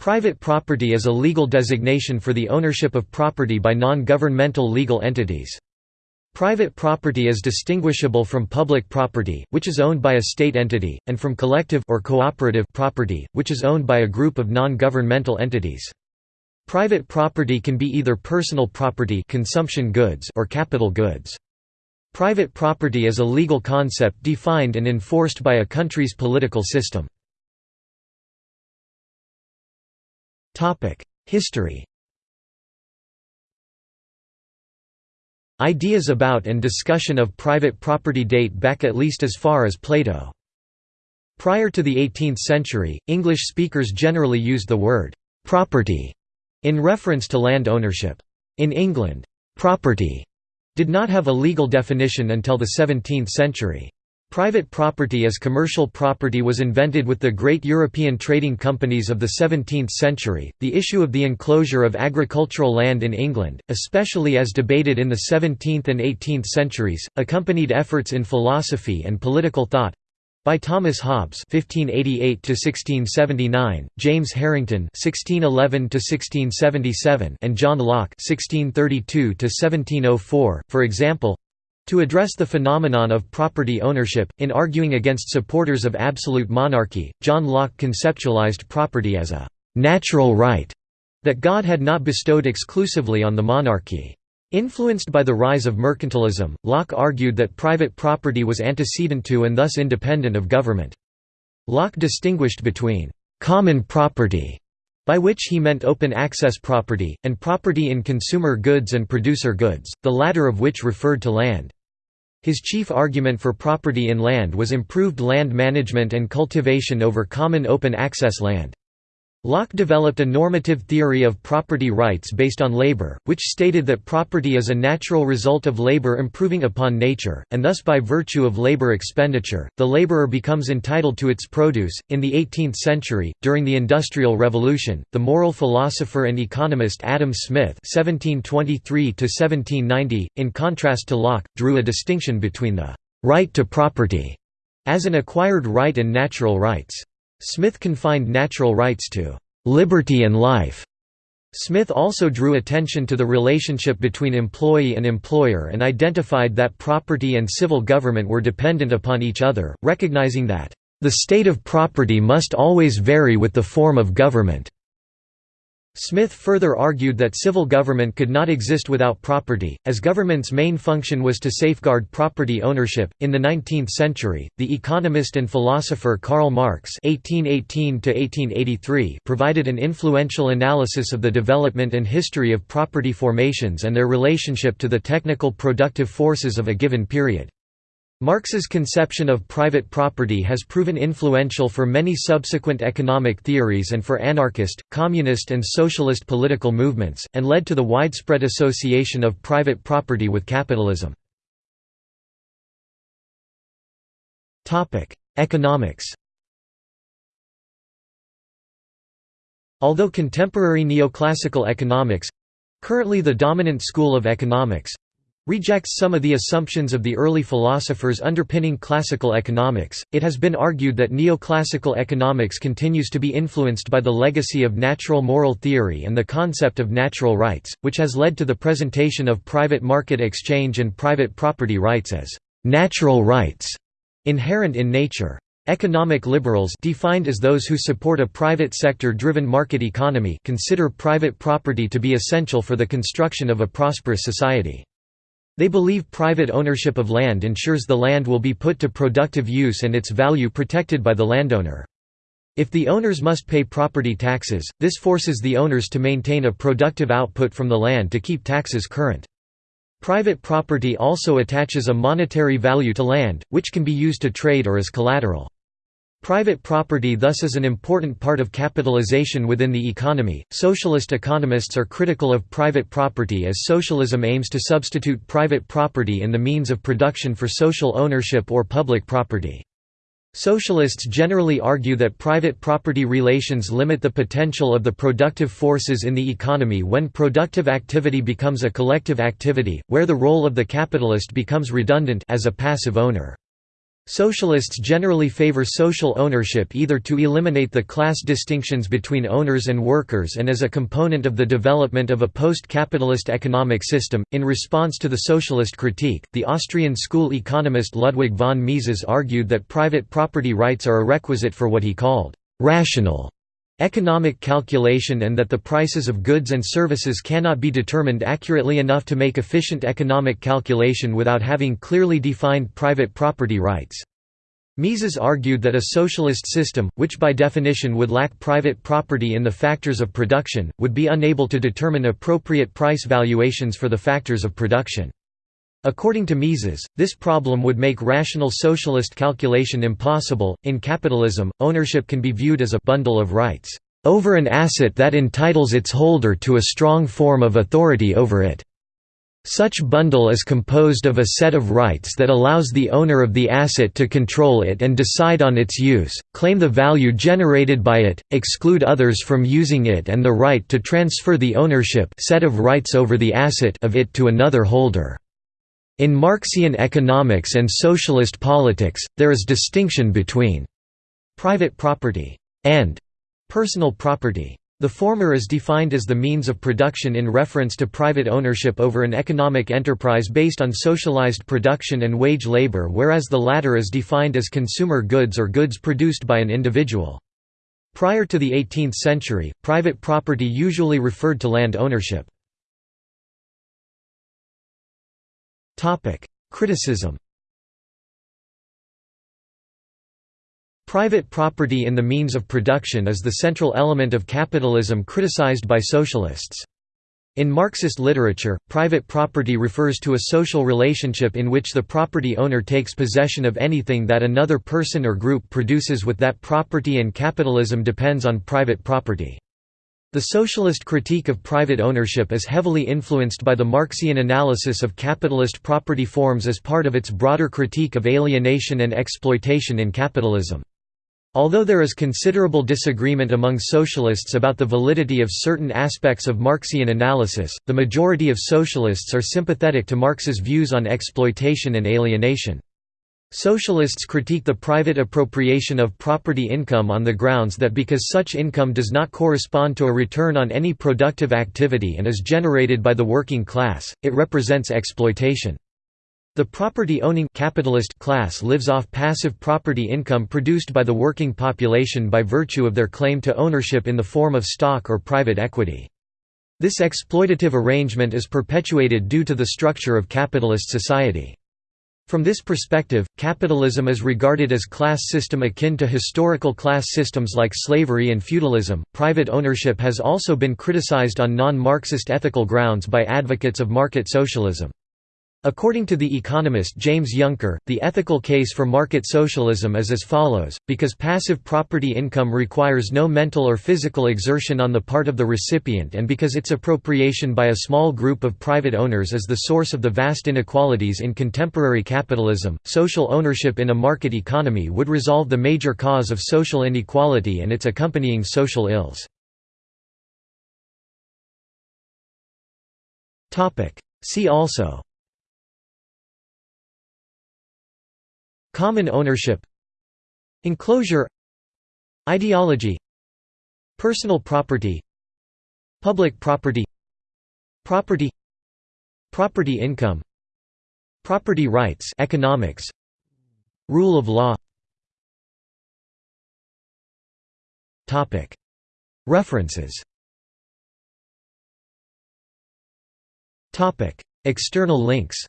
Private property is a legal designation for the ownership of property by non-governmental legal entities. Private property is distinguishable from public property, which is owned by a state entity, and from collective or cooperative property, which is owned by a group of non-governmental entities. Private property can be either personal property consumption goods or capital goods. Private property is a legal concept defined and enforced by a country's political system. History Ideas about and discussion of private property date back at least as far as Plato. Prior to the 18th century, English speakers generally used the word «property» in reference to land ownership. In England, «property» did not have a legal definition until the 17th century. Private property as commercial property was invented with the great European trading companies of the 17th century. The issue of the enclosure of agricultural land in England, especially as debated in the 17th and 18th centuries, accompanied efforts in philosophy and political thought by Thomas Hobbes (1588–1679), James Harrington (1611–1677), and John Locke (1632–1704). For example, to address the phenomenon of property ownership, in arguing against supporters of absolute monarchy, John Locke conceptualized property as a «natural right» that God had not bestowed exclusively on the monarchy. Influenced by the rise of mercantilism, Locke argued that private property was antecedent to and thus independent of government. Locke distinguished between «common property», by which he meant open access property, and property in consumer goods and producer goods, the latter of which referred to land. His chief argument for property in land was improved land management and cultivation over common open access land. Locke developed a normative theory of property rights based on labor, which stated that property is a natural result of labor improving upon nature, and thus by virtue of labor expenditure, the laborer becomes entitled to its produce. In the 18th century, during the Industrial Revolution, the moral philosopher and economist Adam Smith (1723–1790), in contrast to Locke, drew a distinction between the right to property as an acquired right and natural rights. Smith confined natural rights to liberty and life. Smith also drew attention to the relationship between employee and employer and identified that property and civil government were dependent upon each other, recognizing that, "...the state of property must always vary with the form of government." Smith further argued that civil government could not exist without property, as government's main function was to safeguard property ownership. In the 19th century, the economist and philosopher Karl Marx (1818–1883) provided an influential analysis of the development and history of property formations and their relationship to the technical productive forces of a given period. Marx's conception of private property has proven influential for many subsequent economic theories and for anarchist, communist and socialist political movements, and led to the widespread association of private property with capitalism. Economics Although contemporary neoclassical economics—currently the dominant school of economics, rejects some of the assumptions of the early philosophers underpinning classical economics. It has been argued that neoclassical economics continues to be influenced by the legacy of natural moral theory and the concept of natural rights, which has led to the presentation of private market exchange and private property rights as natural rights inherent in nature. Economic liberals defined as those who support a private sector-driven market economy consider private property to be essential for the construction of a prosperous society. They believe private ownership of land ensures the land will be put to productive use and its value protected by the landowner. If the owners must pay property taxes, this forces the owners to maintain a productive output from the land to keep taxes current. Private property also attaches a monetary value to land, which can be used to trade or as collateral. Private property thus is an important part of capitalization within the economy. Socialist economists are critical of private property as socialism aims to substitute private property in the means of production for social ownership or public property. Socialists generally argue that private property relations limit the potential of the productive forces in the economy when productive activity becomes a collective activity, where the role of the capitalist becomes redundant as a passive owner. Socialists generally favor social ownership either to eliminate the class distinctions between owners and workers and as a component of the development of a post-capitalist economic system. In response to the socialist critique, the Austrian school economist Ludwig von Mises argued that private property rights are a requisite for what he called rational economic calculation and that the prices of goods and services cannot be determined accurately enough to make efficient economic calculation without having clearly defined private property rights. Mises argued that a socialist system, which by definition would lack private property in the factors of production, would be unable to determine appropriate price valuations for the factors of production. According to Mises, this problem would make rational socialist calculation impossible. In capitalism, ownership can be viewed as a bundle of rights over an asset that entitles its holder to a strong form of authority over it. Such bundle is composed of a set of rights that allows the owner of the asset to control it and decide on its use, claim the value generated by it, exclude others from using it and the right to transfer the ownership set of rights over the asset of it to another holder. In Marxian economics and socialist politics, there is distinction between private property and personal property. The former is defined as the means of production in reference to private ownership over an economic enterprise based on socialized production and wage labor whereas the latter is defined as consumer goods or goods produced by an individual. Prior to the 18th century, private property usually referred to land ownership. Criticism Private property in the means of production is the central element of capitalism criticized by socialists. In Marxist literature, private property refers to a social relationship in which the property owner takes possession of anything that another person or group produces with that property and capitalism depends on private property. The socialist critique of private ownership is heavily influenced by the Marxian analysis of capitalist property forms as part of its broader critique of alienation and exploitation in capitalism. Although there is considerable disagreement among socialists about the validity of certain aspects of Marxian analysis, the majority of socialists are sympathetic to Marx's views on exploitation and alienation. Socialists critique the private appropriation of property income on the grounds that because such income does not correspond to a return on any productive activity and is generated by the working class, it represents exploitation. The property-owning capitalist class lives off passive property income produced by the working population by virtue of their claim to ownership in the form of stock or private equity. This exploitative arrangement is perpetuated due to the structure of capitalist society. From this perspective, capitalism is regarded as class system akin to historical class systems like slavery and feudalism. Private ownership has also been criticized on non-Marxist ethical grounds by advocates of market socialism. According to the economist James Yunker, the ethical case for market socialism is as follows, because passive property income requires no mental or physical exertion on the part of the recipient and because its appropriation by a small group of private owners is the source of the vast inequalities in contemporary capitalism, social ownership in a market economy would resolve the major cause of social inequality and its accompanying social ills. See also Common ownership Enclosure Ideology Personal property Public property Property Property income Property rights economics Rule of law. References. External links